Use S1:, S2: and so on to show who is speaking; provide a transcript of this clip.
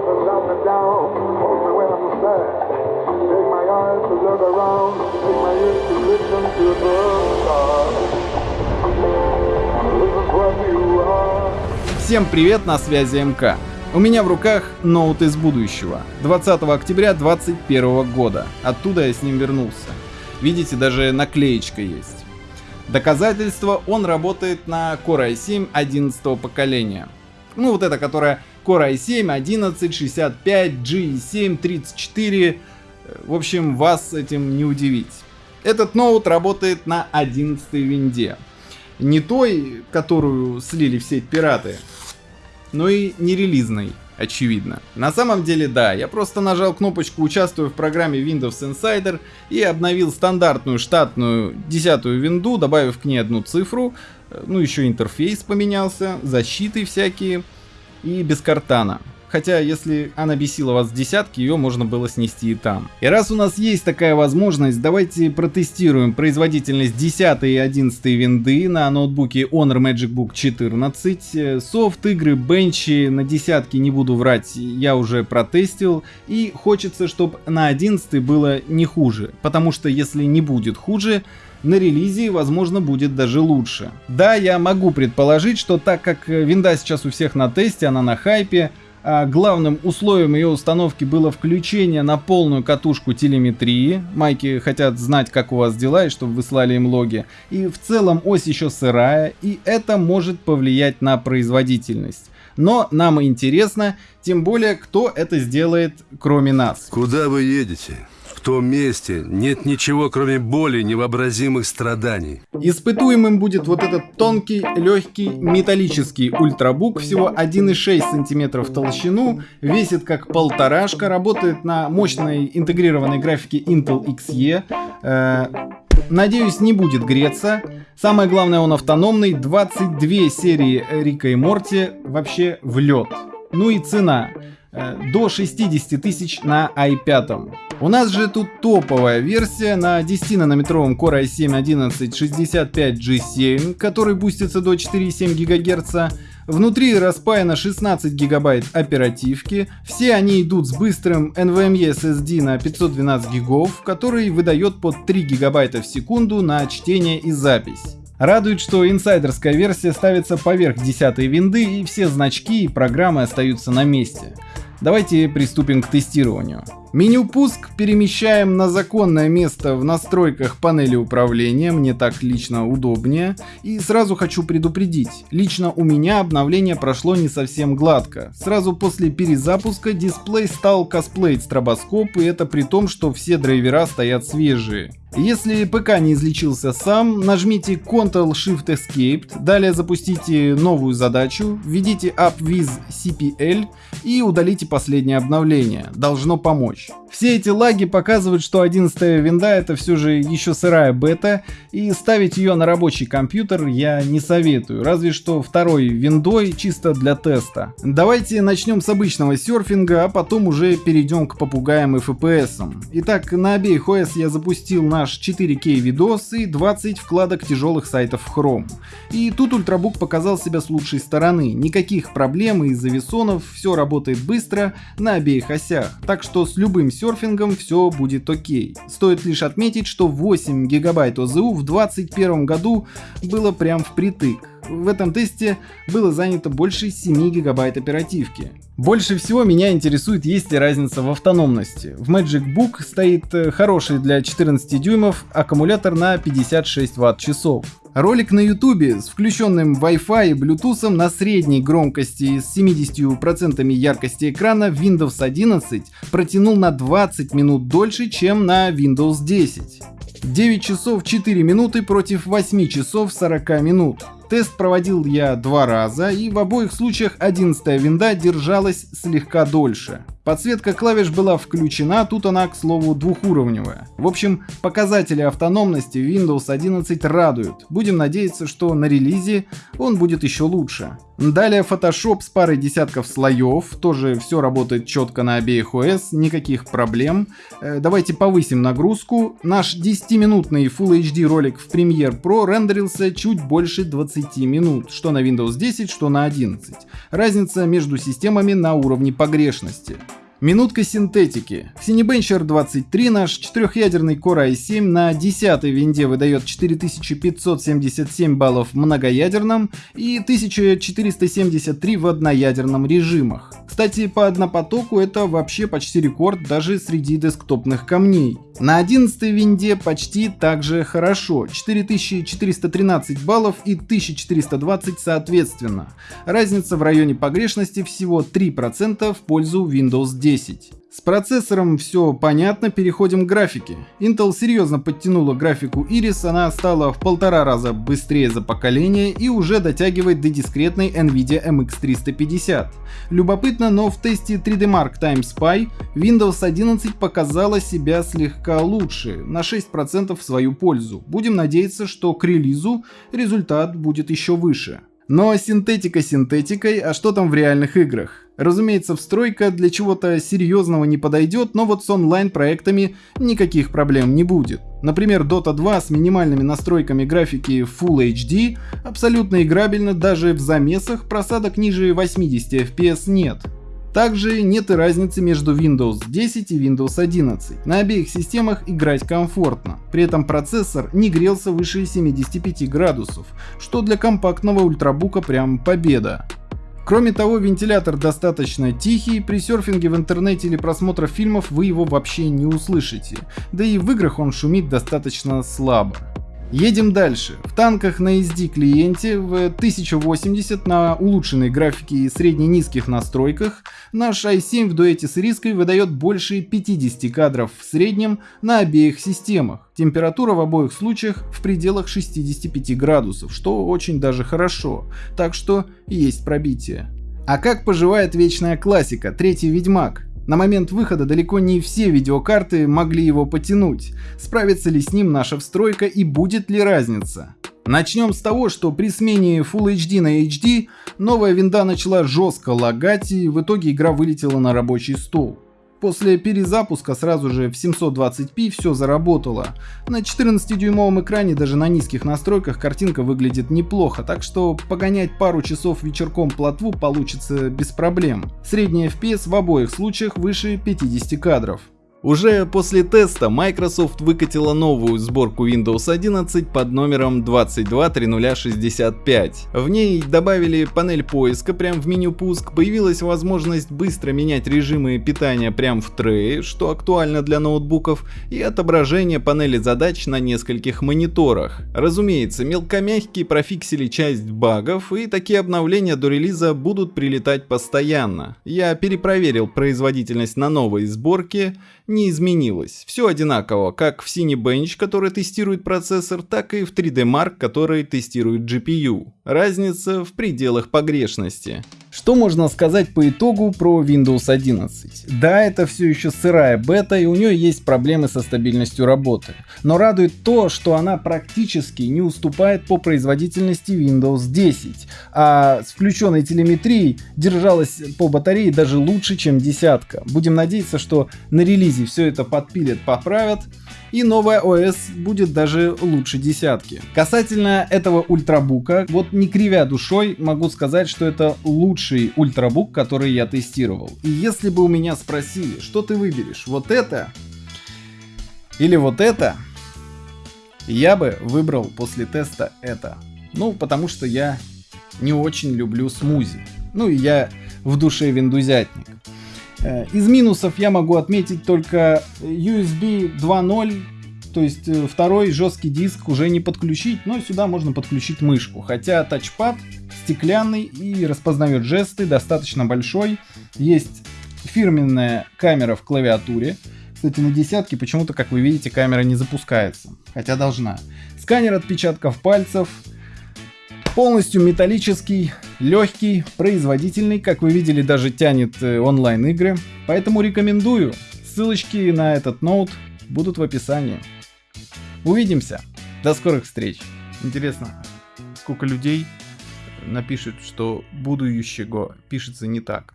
S1: up down and down, hold me when I'm sad. Take my eyes to look around, take my ears to listen to the stars. Is what you are.
S2: Всем привет, на связи МК. У меня в руках ноут из будущего, 20 октября 2021 года. Оттуда я с ним вернулся. Видите, даже наклеечка есть. Доказательство, он работает на Core i7 11 поколения. Ну вот это, которая Core i7, 11, 65, G7, 34. В общем, вас этим не удивить. Этот ноут работает на 11 винде. Не той, которую слили в сеть пираты, но и не релизной, очевидно. На самом деле да, я просто нажал кнопочку «Участвую в программе Windows Insider» и обновил стандартную штатную десятую винду, добавив к ней одну цифру, ну еще интерфейс поменялся, защиты всякие и без картана. Хотя, если она бесила вас в десятки, ее можно было снести и там. И раз у нас есть такая возможность, давайте протестируем производительность 10 и 11 винды на ноутбуке Honor Magic Book 14. Софт, игры, бенчи на десятки, не буду врать, я уже протестил. И хочется, чтобы на 11 было не хуже. Потому что если не будет хуже, на релизе, возможно, будет даже лучше. Да, я могу предположить, что так как винда сейчас у всех на тесте, она на хайпе, а главным условием ее установки было включение на полную катушку телеметрии. Майки хотят знать, как у вас дела и чтобы вы слали им логи. И в целом ось еще сырая, и это может повлиять на производительность. Но нам интересно, тем более, кто это сделает, кроме нас.
S3: Куда вы едете? В том месте нет ничего, кроме боли, невообразимых страданий.
S2: Испытуемым будет вот этот тонкий, легкий, металлический ультрабук, всего 1,6 см в толщину, весит как полторашка, работает на мощной интегрированной графике Intel XE. Э, надеюсь, не будет греться. Самое главное, он автономный. 22 серии Рика и Морти вообще в лед. Ну и цена. Э, до 60 тысяч на i5. У нас же тут топовая версия на 10-нанометровом Core i7-1165G7, который бустится до 4,7 ГГц. Внутри распаяно 16 гигабайт оперативки, все они идут с быстрым NVMe SSD на 512 гигов, который выдает под 3 гигабайта в секунду на чтение и запись. Радует, что инсайдерская версия ставится поверх 10 винды и все значки и программы остаются на месте. Давайте приступим к тестированию. Меню пуск перемещаем на законное место в настройках панели управления, мне так лично удобнее. И сразу хочу предупредить, лично у меня обновление прошло не совсем гладко. Сразу после перезапуска дисплей стал косплеить стробоскоп и это при том, что все драйвера стоят свежие. Если ПК не излечился сам, нажмите Ctrl-Shift-Escape, далее запустите новую задачу, введите AppWiz CPL и удалите последнее обновление. Должно помочь. Все эти лаги показывают, что 11 винда это все же еще сырая бета, и ставить ее на рабочий компьютер я не советую, разве что второй виндой чисто для теста. Давайте начнем с обычного серфинга, а потом уже перейдем к попугаям и FPS. Итак, на обеих OS я запустил наш 4К видос и 20 вкладок тяжелых сайтов в Chrome. И тут ультрабук показал себя с лучшей стороны, никаких проблем из-за весонов, все работает быстро на обеих осях, так что с любым серфингом все будет окей. Стоит лишь отметить, что 8 гигабайт ОЗУ в 2021 году было прям впритык. В этом тесте было занято больше 7 гигабайт оперативки. Больше всего меня интересует, есть ли разница в автономности. В Magic Book стоит э, хороший для 14 дюймов аккумулятор на 56 ватт-часов. Ролик на ютубе с включенным Wi-Fi и Bluetooth на средней громкости с 70% яркости экрана Windows 11 протянул на 20 минут дольше, чем на Windows 10. 9 часов 4 минуты против 8 часов 40 минут. Тест проводил я два раза, и в обоих случаях 11 винда держалась слегка дольше. Подсветка клавиш была включена, тут она, к слову, двухуровневая. В общем, показатели автономности Windows 11 радуют. Будем надеяться, что на релизе он будет еще лучше. Далее Photoshop с парой десятков слоев, тоже все работает четко на обеих OS, никаких проблем. Э, давайте повысим нагрузку. Наш 10-минутный Full HD ролик в Premiere Pro рендерился чуть больше 20 минут, что на Windows 10, что на 11. Разница между системами на уровне погрешности. Минутка синтетики. Cinebencher 23 наш четырехъядерный Core i7 на 10 винде выдает 4577 баллов в многоядерном и 1473 в одноядерном режимах. Кстати, по однопотоку это вообще почти рекорд даже среди десктопных камней. На 11 винде почти так же хорошо, 4413 баллов и 1420 соответственно. Разница в районе погрешности всего 3% в пользу Windows 10. С процессором все понятно, переходим к графике. Intel серьезно подтянула графику Iris, она стала в полтора раза быстрее за поколение и уже дотягивает до дискретной NVIDIA MX350. Любопытно, но в тесте 3D Mark Time Spy Windows 11 показала себя слегка лучше, на 6% в свою пользу. Будем надеяться, что к релизу результат будет еще выше. Но синтетика синтетикой, а что там в реальных играх? Разумеется, встройка для чего-то серьезного не подойдет, но вот с онлайн-проектами никаких проблем не будет. Например, Dota 2 с минимальными настройками графики Full HD абсолютно играбельно даже в замесах, просадок ниже 80 FPS нет. Также нет и разницы между Windows 10 и Windows 11. На обеих системах играть комфортно. При этом процессор не грелся выше 75 градусов, что для компактного ультрабука прям победа. Кроме того, вентилятор достаточно тихий, при серфинге в интернете или просмотре фильмов вы его вообще не услышите, да и в играх он шумит достаточно слабо. Едем дальше. В танках на SD клиенте в 1080 на улучшенной графике и средне-низких настройках наш i7 в дуэте с риской выдает больше 50 кадров в среднем на обеих системах. Температура в обоих случаях в пределах 65 градусов, что очень даже хорошо, так что есть пробитие. А как поживает вечная классика, третий Ведьмак? На момент выхода далеко не все видеокарты могли его потянуть. Справится ли с ним наша встройка и будет ли разница? Начнем с того, что при смене Full HD на HD новая винда начала жестко лагать и в итоге игра вылетела на рабочий стол. После перезапуска сразу же в 720p все заработало. На 14-дюймовом экране даже на низких настройках картинка выглядит неплохо, так что погонять пару часов вечерком плотву получится без проблем. Средний FPS в обоих случаях выше 50 кадров. Уже после теста Microsoft выкатила новую сборку Windows 11 под номером 223065. В ней добавили панель поиска прямо в меню пуск, появилась возможность быстро менять режимы питания прямо в трее, что актуально для ноутбуков, и отображение панели задач на нескольких мониторах. Разумеется, мелкомягкие профиксили часть багов, и такие обновления до релиза будут прилетать постоянно. Я перепроверил производительность на новой сборке, не изменилось. Все одинаково, как в Cinebench, который тестирует процессор, так и в 3D Mark, который тестирует GPU. Разница в пределах погрешности. Что можно сказать по итогу про Windows 11? Да, это все еще сырая бета и у нее есть проблемы со стабильностью работы. Но радует то, что она практически не уступает по производительности Windows 10, а с включенной телеметрией держалась по батарее даже лучше, чем десятка. Будем надеяться, что на релизе все это подпилят, поправят и новая ОС будет даже лучше десятки. Касательно этого ультрабука, вот не кривя душой, могу сказать, что это лучший ультрабук, который я тестировал. И если бы у меня спросили, что ты выберешь, вот это или вот это, я бы выбрал после теста это. Ну, потому что я не очень люблю смузи. Ну и я в душе виндузятник. Э, из минусов я могу отметить только USB 2.0, то есть э, второй жесткий диск уже не подключить, но сюда можно подключить мышку. Хотя тачпад стеклянный и распознает жесты, достаточно большой. Есть фирменная камера в клавиатуре. Кстати, на десятке почему-то, как вы видите, камера не запускается, хотя должна. Сканер отпечатков пальцев, полностью металлический, легкий, производительный, как вы видели, даже тянет э, онлайн-игры. Поэтому рекомендую. Ссылочки на этот ноут будут в описании. Увидимся. До скорых встреч. Интересно, сколько людей напишут, что будущего пишется не так.